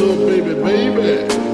little baby, baby.